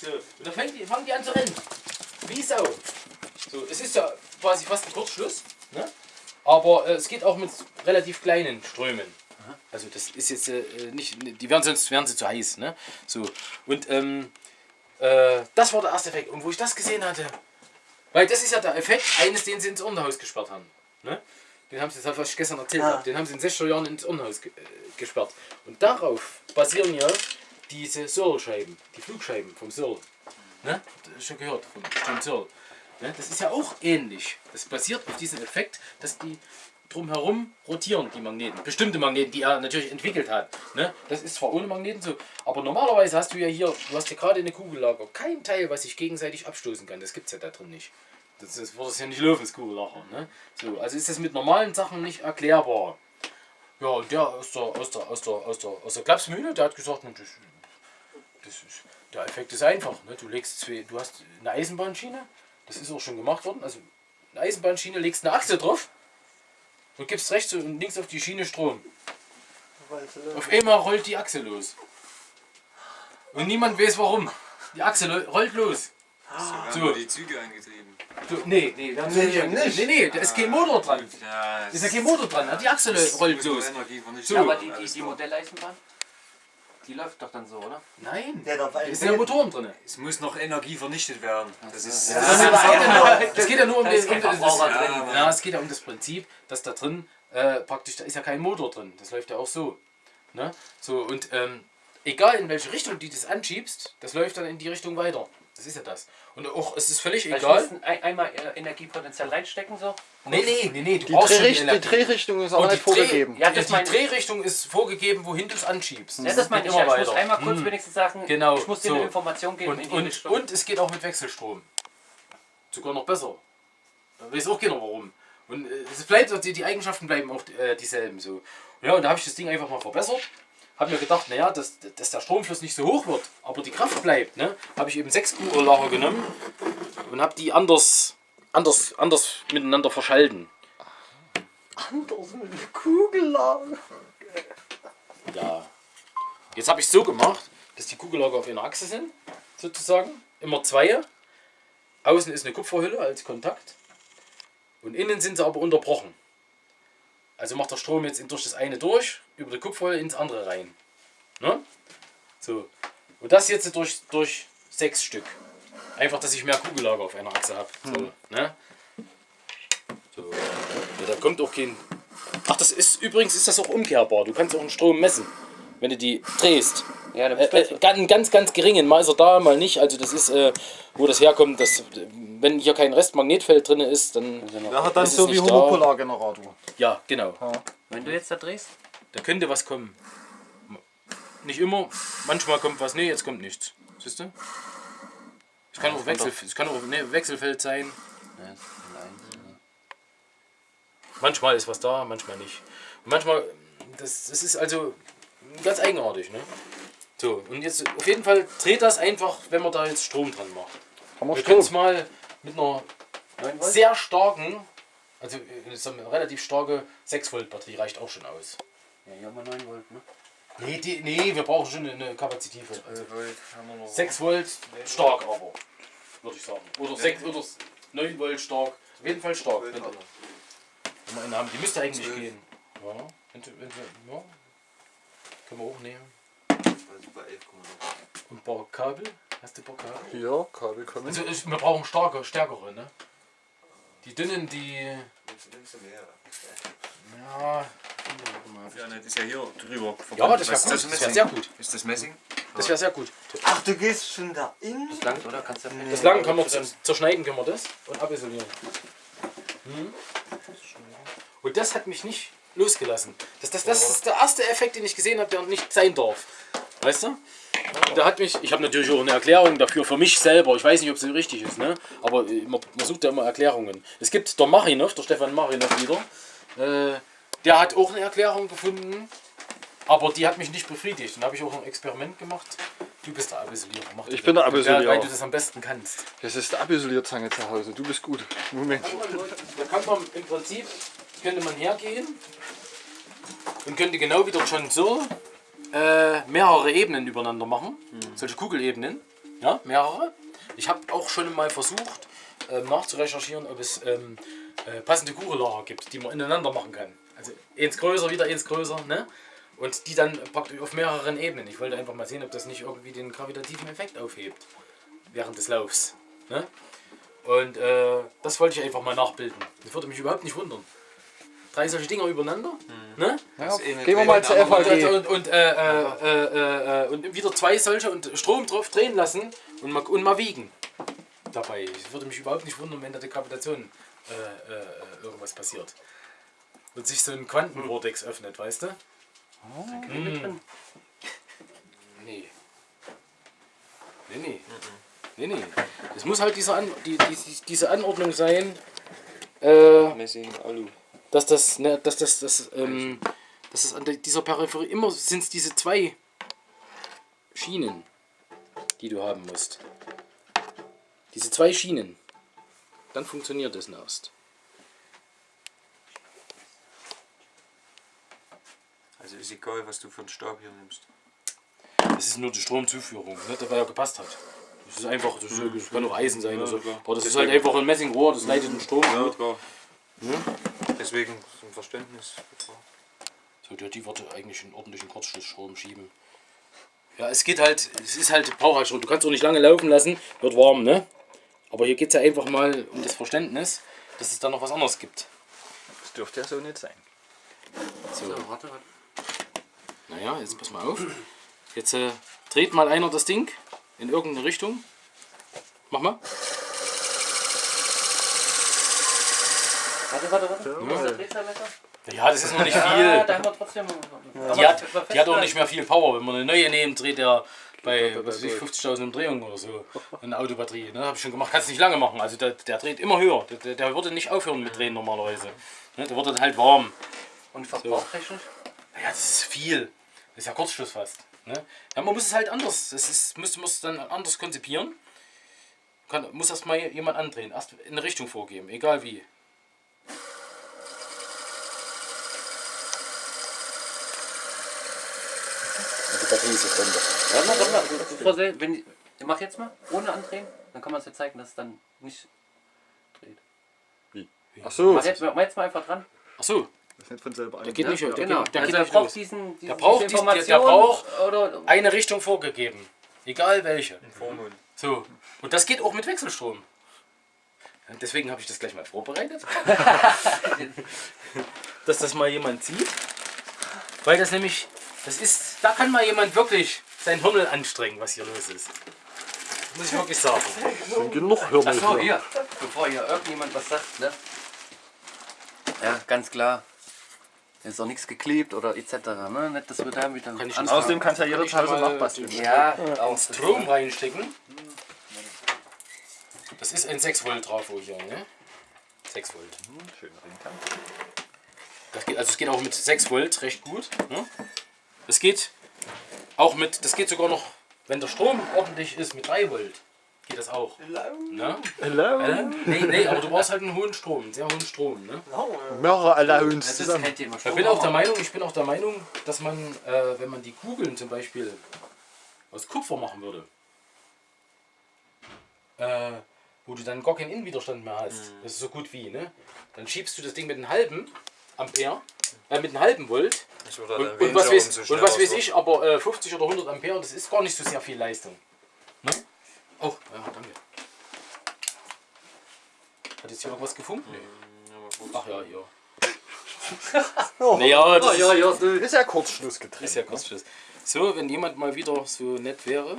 So, und dann fangen die, fangen die an zu rennen. Wie Sau. So, es ist ja quasi fast ein Kurzschluss. Ne? Aber äh, es geht auch mit relativ kleinen Strömen. Also das ist jetzt äh, nicht, die werden sonst wären sie zu heiß. Ne? So, und ähm, äh, das war der erste Effekt. Und wo ich das gesehen hatte, weil das ist ja der Effekt eines, den sie ins Urnenhaus gesperrt haben. Ne? Den haben sie, das ich gestern erzählt Ja. habe, den haben sie in 60er Jahren ins Urnenhaus ge äh, gesperrt. Und darauf basieren ja diese Searle-Scheiben, die Flugscheiben vom Searle. Ne? Schon gehört, von Searle. Ne? Das ist ja auch ähnlich. Das basiert auf diesem Effekt, dass die drumherum rotieren, die Magneten. Bestimmte Magneten, die er natürlich entwickelt hat. Ne? Das ist zwar ohne Magneten so, aber normalerweise hast du ja hier, du hast ja gerade eine Kugellager, kein Teil, was sich gegenseitig abstoßen kann. Das gibt es ja da drin nicht. Das, das wird es ja nicht laufen, das Kugellager. Ne? So, also ist das mit normalen Sachen nicht erklärbar. Ja, und der aus der, aus der, aus der, aus der, aus der Klapsmühle, der hat gesagt, "Na, das, das ist, der Effekt ist einfach. Ne? Du legst zwei, du hast eine Eisenbahnschiene, das ist auch schon gemacht worden. Also eine Eisenbahnschiene, legst eine Achse drauf und gibst rechts und links auf die Schiene Strom. Auf einmal rollt die Achse los. Und niemand weiß warum. Die Achse rollt los. So So. die Züge eingetrieben. Du, nee, nee, wir haben Nee, nicht. nicht. Nee, nee, da ist kein Motor dran. Ja, Da ist ja kein Motor dran. Die Achse rollt los. So. Ja, aber die, die, die. Modelleisenbahn, die läuft doch dann so, oder? Nein, Der darf da sind ja Motoren drin. Es muss noch Energie vernichtet werden. Das ist. Ja. Das, das, geht ja nur, das geht ja nur um Da das, ist um das, drin. ja, es geht ja um das Prinzip, dass da drin äh, praktisch, da ist ja kein Motor drin. Das läuft ja auch so. Ne? So und ähm, egal in welche Richtung du das anschiebst, das läuft dann in die Richtung weiter. Das ist ja das. Und auch, es ist völlig Also egal. ein, einmal äh, Energiepotenzial reinstecken, so. Nee, nee, nee, nee, du Die, brauchst Drehricht, die. Drehrichtung ist auch Und nicht die Dreh- vorgegeben. Ja, die, das die meine ich. Drehrichtung ist vorgegeben, wohin du es anschiebst. Ja, das meine geht ich ja. Ich immer muss einmal kurz Hm. wenigstens sagen, Genau, ich muss dir so. eine Information geben in Und, die und, und es geht auch mit Wechselstrom. Sogar noch besser. Da weiß auch keiner warum. Und äh, es bleibt, die, die Eigenschaften bleiben auch äh, dieselben so. Ja, und da habe ich das Ding einfach mal verbessert. Habe mir gedacht, naja, dass, dass der Stromfluss nicht so hoch wird, aber die Kraft bleibt. Ne? Habe ich eben sechs Kugellager genommen und habe die anders, anders, anders miteinander verschalten. Anders mit Kugellager. Ja. Jetzt habe ich so gemacht, dass die Kugellager auf einer Achse sind, sozusagen. Immer zwei. Außen ist eine Kupferhülle als Kontakt. Und innen sind sie aber unterbrochen. Also macht der Strom jetzt durch das eine durch, über die Kupferhülle ins andere rein. Ne? So. Und das jetzt durch, durch sechs Stück. Einfach, dass ich mehr Kugellager auf einer Achse habe. So, ne? so. Ja, da kommt auch kein. Ach, das ist übrigens ist das auch umkehrbar. Du kannst auch einen Strom messen, wenn du die drehst. ja, dann Äh, äh, ganz, ganz, ganz geringen. Mal ist er da, mal nicht. Also das ist, äh, wo das herkommt, dass, wenn hier kein Restmagnetfeld drin ist, dann Wäre dann ist es so wie. Homopolargenerator. Ja, genau. wenn du jetzt da drehst, Da könnte was kommen. Nicht immer. Manchmal kommt was. Nee, jetzt kommt nichts. Siehst du? Es kann auch, Wechsel, es kann auch ne, Wechselfeld sein. Manchmal ist was da, manchmal nicht. Und manchmal, das, das ist also ganz eigenartig. Ne? So, und jetzt auf jeden Fall dreht das einfach, wenn man da jetzt Strom dran macht. Haben wir Wir können es mal mit einer sehr starken, also äh, eine relativ starke 6 Volt Batterie reicht auch schon aus. ja, hier haben wir 9 Volt, ne? Nee, die, nee, wir brauchen schon eine Kapazität. Also Volt haben wir noch. 6 Volt stark aber, würde ich sagen. Oder 6 oder 9 Volt stark. Auf jeden Fall stark. Wenn, wir eine haben, die müsste eigentlich Zwölf. gehen. Ja, wenn, wenn, ja. Können wir auch nehmen. Also bei 11,9. Und ein paar Kabel. Hast du ein paar Kabel? Ja, Kabel kommen. Also ich, wir brauchen starke, stärkere, ne? Die dünnen, die. Nimmst, nimmst du mehr? Ja. Ja, ne, das ist ja hier drüber. Ja, das wäre gut. ist Das das wäre sehr gut. Ist das Messing? Das wäre sehr gut. Ach, du gehst schon da in? Das langt, oder? Kannst du Das lang kann man zerschneiden, können wir das und abisolieren. Hm. Und das hat mich nicht losgelassen. Das, das, das ist der erste Effekt, den ich gesehen habe, der nicht sein darf. Weißt du? Da hat mich, ich habe natürlich auch eine Erklärung dafür für mich selber. Ich weiß nicht, ob sie richtig ist, ne? aber äh, man, man sucht ja immer Erklärungen. Es gibt der Marinov, der Stefan Marinov wieder, äh, der hat auch eine Erklärung gefunden, aber die hat mich nicht befriedigt. Dann habe ich auch ein Experiment gemacht. Du bist der Abisolierer. Mach Ich bin der. Abisolierer. Weil du das am besten kannst. Das ist die Abisolierzange zu Hause. Du bist gut. Moment. Da kann man im Prinzip, könnte man hergehen und könnte genau wie der John Searle äh, mehrere Ebenen übereinander machen, solche Kugelebenen. Ja, mehrere. Ich habe auch schon mal versucht ähm, nachzurecherchieren, ob es ähm, äh, passende Kugellager gibt, die man ineinander machen kann. Also eins größer, wieder eins größer, ne? Und die dann praktisch auf mehreren Ebenen. Ich wollte einfach mal sehen, ob das nicht irgendwie den gravitativen Effekt aufhebt während des Laufs. Ne? Und äh, das wollte ich einfach mal nachbilden. Das würde mich überhaupt nicht wundern. Drei solche Dinger übereinander. Ne? Ja, eh gehen wir mal zur aber- FAG. Und, und, äh, äh, äh, äh, und wieder zwei solche und Strom drauf drehen lassen und mal, und mal wiegen. Dabei. Es würde mich überhaupt nicht wundern, wenn da die Gravitation äh, äh, irgendwas passiert. Und sich so ein Quantenvortex öffnet, weißt du? drin. Nee. Nee, nee. Nee, nee. Es muss halt diese, An die, die, diese Anordnung sein, äh, Messing, Alu. Dass das, ne, dass das, das, ähm, dass es an dieser Peripherie immer sind es diese zwei Schienen, die du haben musst. Diese zwei Schienen. Dann funktioniert das erst. Also ist egal, was du für einen Stab hier nimmst. Das ist nur die Stromzuführung, ne, der ja gepasst hat. Das ist einfach, das, das kann auch Eisen sein oder so. klar. Aber das ist halt einfach ein Messingrohr, das leitet den Strom. Ja, gut. klar. Deswegen zum Verständnis. So, der die würde eigentlich einen ordentlichen Kurzschlussstrom schieben. Ja, es geht halt, es ist halt Brauchhaltstrom. Du kannst auch nicht lange laufen lassen, wird warm, ne? Aber hier geht es ja einfach mal um das Verständnis, dass es da noch was anderes gibt. Das dürfte ja so nicht sein. So, So, warte, warte. naja, jetzt pass mal auf. Jetzt äh, dreht mal einer das Ding in irgendeine Richtung. Mach mal. Warte, warte, warte. Wo ist der Drehzahlmesser? Ja, das ist noch nicht Ah, viel. da haben wir trotzdem. Die hat, die hat auch nicht mehr viel Power. Wenn man eine neue nimmt, dreht der bei ich, 50.000 Umdrehungen oder so. Eine Autobatterie. Ne? Habe ich schon gemacht. Kannst nicht lange machen. Also der, der dreht immer höher. Der, der, der würde nicht aufhören mit Drehen normalerweise. Ne? Der wird dann halt warm. Und verbrauchtechnisch? Ja, das ist viel. Das ist ja Kurzschluss fast. Ne? Ja, man muss es halt anders. Das ist, müsste muss dann anders konzipieren. Kann, muss erst mal jemand andrehen. Erst in eine Richtung vorgeben. Egal wie. Batterie ist jetzt runter. Warte mal, warte mal. Bevor Sie, wenn, ich mach jetzt mal, ohne andrehen, dann kann man es ja zeigen, dass es dann nicht dreht. Ach so, Mach das jetzt, mach jetzt mal einfach dran. Achso, ist nicht von selber der ein. geht nicht, der genau. geht, der also geht er nicht braucht los. diesen, diesen Der braucht diese dies- der- der braucht- oder Eine Richtung vorgegeben. Egal welche. Vormund. So. Und das geht auch mit Wechselstrom. Ja, Deswegen habe ich das gleich mal vorbereitet. Dass das mal jemand sieht. Weil das nämlich, das ist, da kann mal jemand wirklich sein Hirn anstrengen, was hier los ist. Muss ich wirklich sagen. Sind genug Hörner Achso, hier. hier, bevor hier irgendjemand was sagt, ne? Ja, ganz klar. Es ist auch nichts geklebt oder etc. Ne? Nicht, dass wir da wieder. Kann ich Außerdem kannst du ja Kann jeder ich zu Hause mal nachbasteln. Ja, auch. Strom reinstecken. Das ist ein 6 Volt Trafo hier, ne? 6 Volt. Schön Ringkant. Das geht, also es geht auch mit 6 Volt recht gut. Ne? Das geht auch mit, das geht sogar noch, wenn der Strom ordentlich ist, mit 3 Volt. Geht das auch. Ne? Hello. Äh? Nee, nee, aber du brauchst halt einen hohen Strom, einen sehr hohen Strom. Ne? Mehrere Allowance Das ist zusammen. kein Thema. Ich bin auch der Meinung, ich bin auch der Meinung, dass man, äh, wenn man die Kugeln zum Beispiel aus Kupfer machen würde, äh, wo du dann gar keinen Innenwiderstand mehr hast, das ist so gut wie, ne? Dann schiebst du das Ding mit einem halben Ampere, äh, mit einem halben Volt und, und, was, weiß, und was weiß ich, aber äh, 50 oder 100 Ampere, das ist gar nicht so sehr viel Leistung. Ne? Oh, ja, danke. Hat jetzt hier irgendwas gefunkt? Nee. Ach ja, hier. naja, das Oh, ja, ja, so. Ist ja Kurzschluss getrennt. ist ja Kurzschluss. So, wenn jemand mal wieder so nett wäre.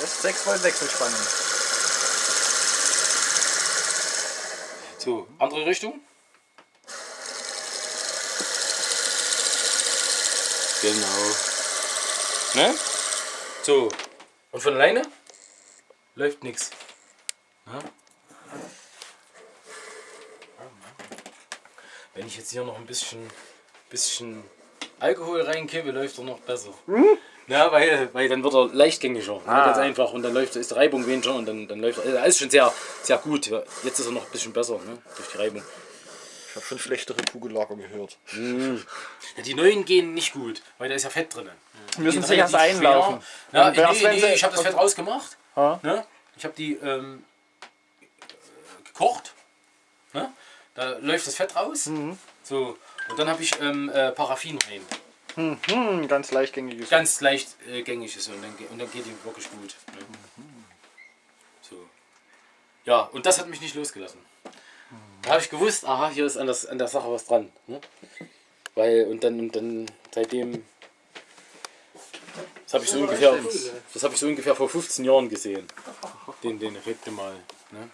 Das ist 6 Volt Wechselspannung. So, andere Richtung. Genau. Ne? So. Und von alleine läuft nichts. Wenn ich jetzt hier noch ein bisschen, bisschen Alkohol reinkippe, läuft er noch besser. Ja, weil, weil dann wird er leichtgängiger. ne, Ganz einfach. Und dann läuft, ist die Reibung weniger und dann, dann läuft er. Also alles schon sehr, sehr gut. Jetzt ist er noch ein bisschen besser ne? durch die Reibung. Ich habe schon schlechtere Kugellager gehört. Ja, die neuen gehen nicht gut, weil da ist ja Fett drin. Müssen Die sie erst relativ schwer. einlaufen. Ja, nee, nee, sie- ich habe das Fett rausgemacht. Ha? Ne? Ich habe die ähm, äh, gekocht. Ne? Da läuft das Fett raus. Mhm. So. Und dann habe ich ähm, äh, Paraffin rein. Hm, ganz leichtgängiges. Ganz leicht äh, gängig ist und dann, und dann geht die wirklich gut. Ne? So. Ja, und das hat mich nicht losgelassen. Da habe ich gewusst, aha, hier ist an, das, an der Sache was dran. Ne? Weil, und dann, und dann seitdem. Das habe ich, so ungefähr, das hab ich so ungefähr vor 15 Jahren gesehen. Den, den Effekt mal. Ne?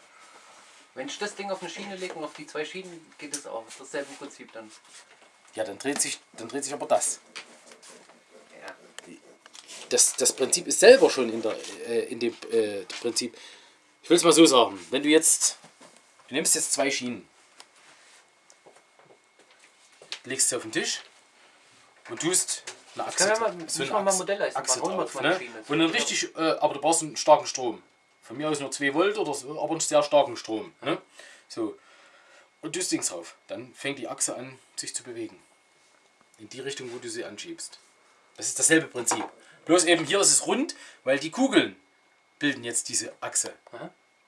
Wenn ich das Ding auf eine Schiene lege und auf die zwei Schienen geht es auch. Dasselbe Prinzip dann. Ja, dann dreht sich, dann dreht sich aber das. Ja. das, das Prinzip ist selber schon in, der, äh, in dem äh, Prinzip. Ich will es mal so sagen. Wenn du jetzt, du nimmst jetzt zwei Schienen, legst sie auf den Tisch und tust eine Achse, Können wir mal- so eine mal Achse, Modellleistung Achse drauf. Ne? Und dann richtig, äh, aber du brauchst einen starken Strom. Von mir aus nur 2 Volt oder so, aber einen sehr starken Strom. Ne? So. Und tust Dings drauf. Dann fängt die Achse an, sich zu bewegen. In die Richtung, wo du sie anschiebst. Das ist dasselbe Prinzip. Bloß eben hier ist es rund, weil die Kugeln bilden jetzt diese Achse.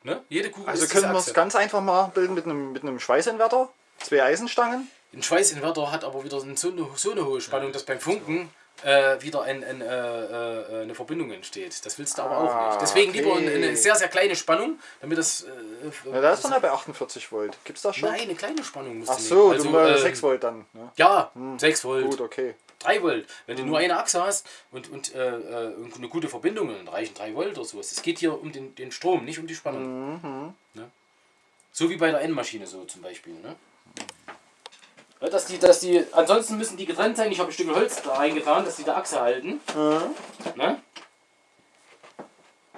Ne? Jede Kugel Also können wir es ganz einfach mal bilden mit einem, mit einem Schweißinverter. Zwei Eisenstangen. Ein Schweißinverter hat aber wieder so eine, so eine hohe Spannung, dass beim Funken äh, wieder ein, ein, äh, äh, eine Verbindung entsteht. Das willst du aber auch nicht. Deswegen lieber okay. eine, eine sehr, sehr kleine Spannung, damit das. Äh, Ja, da ist dann ja bei 48 Volt. Gibt's das schon? Nein, eine kleine Spannung musst Ach du so, nehmen. du ähm, 6 Volt dann. Ne? Ja, 6 Volt. Gut, okay. 3 Volt. Wenn du nur eine Achse hast und, und, äh, äh, eine gute Verbindung, dann reichen 3 Volt oder sowas. Es geht hier um den, den Strom, nicht um die Spannung. Ne? So wie bei der N-Maschine so zum Beispiel. Ne? Ja, dass die, dass die, ansonsten müssen die getrennt sein. Ich habe ein Stück Holz da reingetan, dass die der Achse halten. Ne?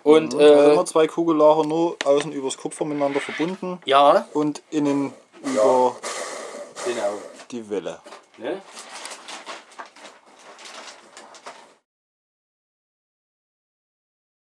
Und Also äh, immer zwei Kugellager nur außen übers Kupfer miteinander verbunden ja, und innen über genau. die Welle. Ne?